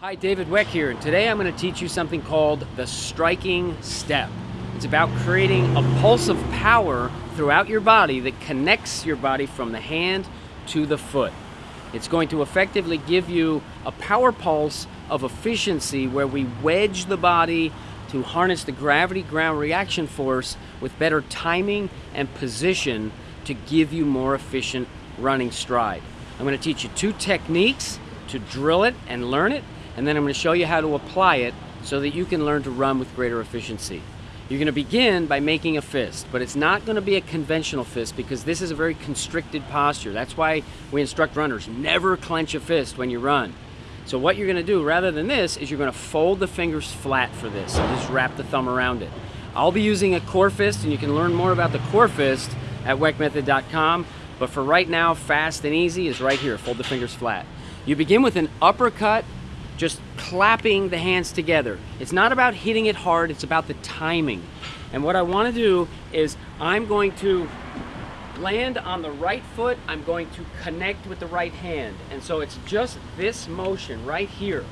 Hi, David Weck here, today I'm going to teach you something called the striking step. It's about creating a pulse of power throughout your body that connects your body from the hand to the foot. It's going to effectively give you a power pulse of efficiency where we wedge the body to harness the gravity ground reaction force with better timing and position to give you more efficient running stride. I'm going to teach you two techniques to drill it and learn it and then I'm going to show you how to apply it so that you can learn to run with greater efficiency. You're going to begin by making a fist, but it's not going to be a conventional fist because this is a very constricted posture. That's why we instruct runners, never clench a fist when you run. So what you're going to do, rather than this, is you're going to fold the fingers flat for this and just wrap the thumb around it. I'll be using a core fist, and you can learn more about the core fist at weckmethod.com, but for right now, fast and easy is right here, fold the fingers flat. You begin with an uppercut just clapping the hands together. It's not about hitting it hard, it's about the timing. And what I wanna do is I'm going to land on the right foot, I'm going to connect with the right hand. And so it's just this motion right here.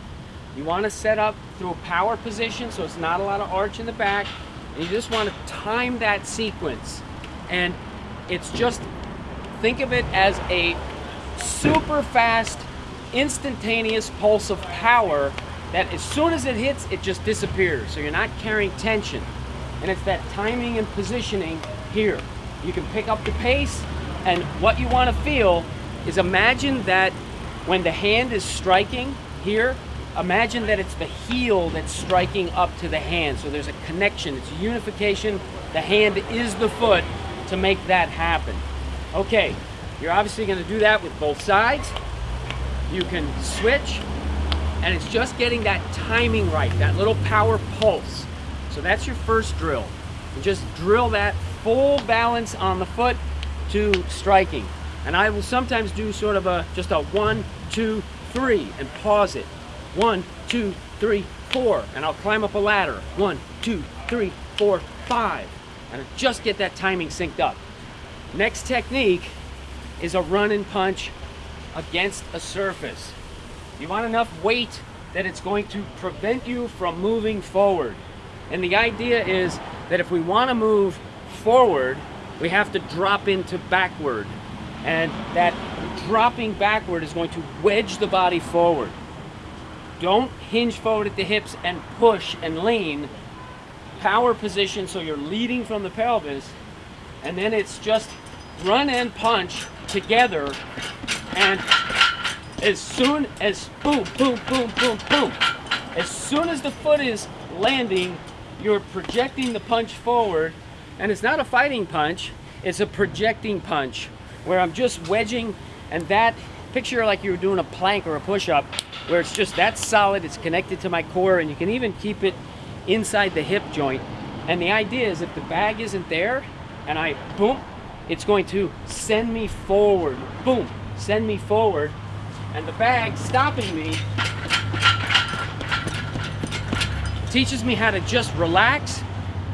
You wanna set up through a power position so it's not a lot of arch in the back. And you just wanna time that sequence. And it's just, think of it as a super fast instantaneous pulse of power that as soon as it hits, it just disappears. So you're not carrying tension. And it's that timing and positioning here. You can pick up the pace, and what you want to feel is imagine that when the hand is striking here, imagine that it's the heel that's striking up to the hand. So there's a connection, it's a unification. The hand is the foot to make that happen. Okay, you're obviously going to do that with both sides you can switch and it's just getting that timing right, that little power pulse. So that's your first drill. You just drill that full balance on the foot to striking. And I will sometimes do sort of a, just a one, two, three, and pause it. One, two, three, four, and I'll climb up a ladder. One, two, three, four, five. And just get that timing synced up. Next technique is a run and punch against a surface. You want enough weight that it's going to prevent you from moving forward. And the idea is that if we want to move forward, we have to drop into backward. And that dropping backward is going to wedge the body forward. Don't hinge forward at the hips and push and lean. Power position so you're leading from the pelvis. And then it's just run and punch together and as soon as boom, boom, boom, boom, boom, as soon as the foot is landing, you're projecting the punch forward. And it's not a fighting punch, it's a projecting punch where I'm just wedging and that picture like you're doing a plank or a push-up where it's just that solid, it's connected to my core and you can even keep it inside the hip joint. And the idea is if the bag isn't there and I boom, it's going to send me forward, boom, send me forward, and the bag stopping me teaches me how to just relax,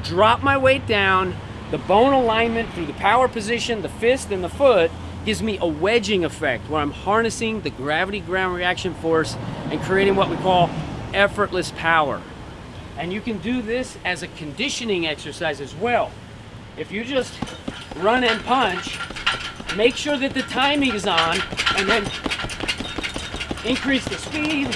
drop my weight down, the bone alignment through the power position, the fist and the foot gives me a wedging effect where I'm harnessing the gravity ground reaction force and creating what we call effortless power. And you can do this as a conditioning exercise as well. If you just run and punch, make sure that the timing is on, and then increase the speed.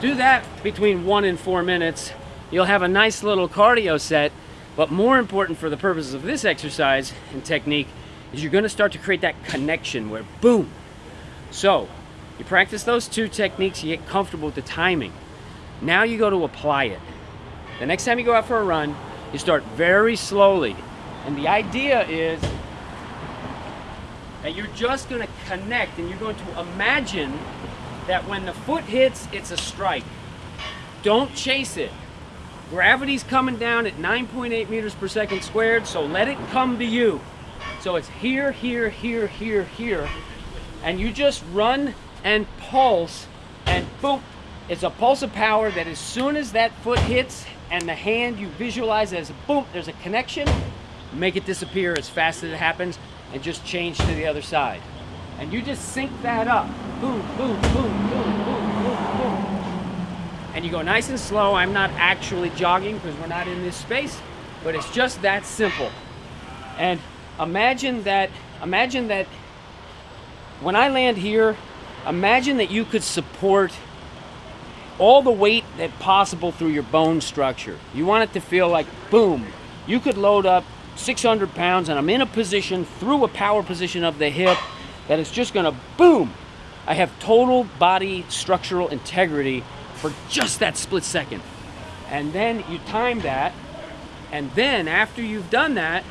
Do that between one and four minutes. You'll have a nice little cardio set, but more important for the purposes of this exercise and technique is you're gonna start to create that connection where boom. So, you practice those two techniques, you get comfortable with the timing. Now you go to apply it. The next time you go out for a run, you start very slowly. And the idea is that you're just going to connect and you're going to imagine that when the foot hits, it's a strike. Don't chase it. Gravity's coming down at 9.8 meters per second squared, so let it come to you. So it's here, here, here, here, here. And you just run and pulse, and boom, it's a pulse of power that as soon as that foot hits and the hand you visualize as boom, there's a connection, make it disappear as fast as it happens and just change to the other side. And you just sync that up. Boom, boom, boom, boom, boom, boom, boom. And you go nice and slow. I'm not actually jogging because we're not in this space, but it's just that simple. And imagine that, imagine that when I land here, imagine that you could support all the weight that possible through your bone structure. You want it to feel like boom. You could load up 600 pounds and I'm in a position through a power position of the hip that is just gonna boom. I have total body structural integrity for just that split second. And then you time that, and then after you've done that,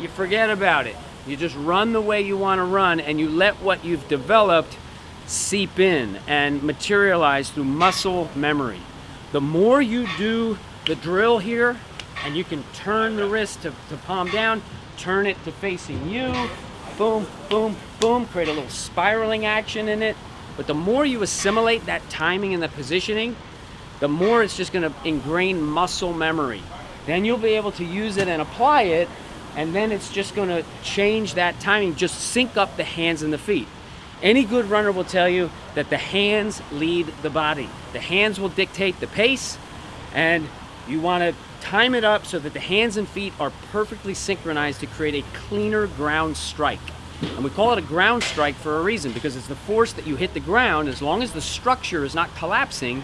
you forget about it. You just run the way you wanna run and you let what you've developed seep in and materialize through muscle memory. The more you do the drill here, and you can turn the wrist to, to palm down, turn it to facing you, boom, boom, boom, create a little spiraling action in it. But the more you assimilate that timing and the positioning, the more it's just gonna ingrain muscle memory. Then you'll be able to use it and apply it, and then it's just gonna change that timing, just sync up the hands and the feet. Any good runner will tell you that the hands lead the body. The hands will dictate the pace, and you wanna time it up so that the hands and feet are perfectly synchronized to create a cleaner ground strike. And we call it a ground strike for a reason, because it's the force that you hit the ground, as long as the structure is not collapsing,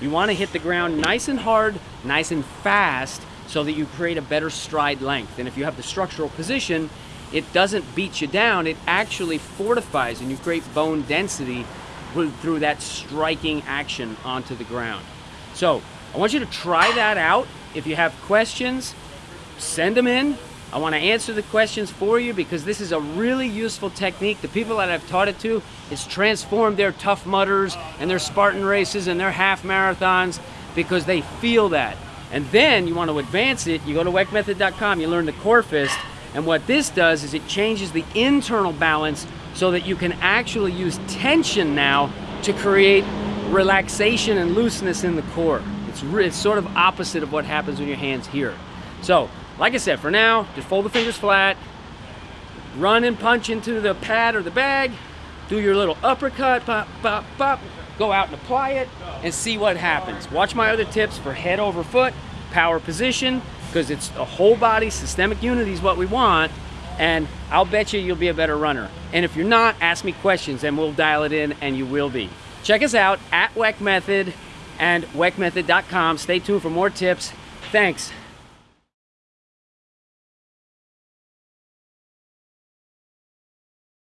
you wanna hit the ground nice and hard, nice and fast, so that you create a better stride length. And if you have the structural position, it doesn't beat you down, it actually fortifies and you create bone density through that striking action onto the ground. So I want you to try that out. If you have questions, send them in. I want to answer the questions for you because this is a really useful technique. The people that I've taught it to, it's transformed their Tough Mudders and their Spartan races and their half marathons because they feel that. And then you want to advance it, you go to weckmethod.com, you learn the core fist, and what this does is it changes the internal balance so that you can actually use tension now to create relaxation and looseness in the core. It's, it's sort of opposite of what happens when your hand's here. So, like I said, for now, just fold the fingers flat, run and punch into the pad or the bag, do your little uppercut, pop, pop, pop, go out and apply it, and see what happens. Watch my other tips for head over foot, power position, because it's a whole body systemic unity is what we want and I'll bet you you'll be a better runner. And if you're not, ask me questions and we'll dial it in and you will be. Check us out at Weck Method and weckmethod.com. Stay tuned for more tips. Thanks.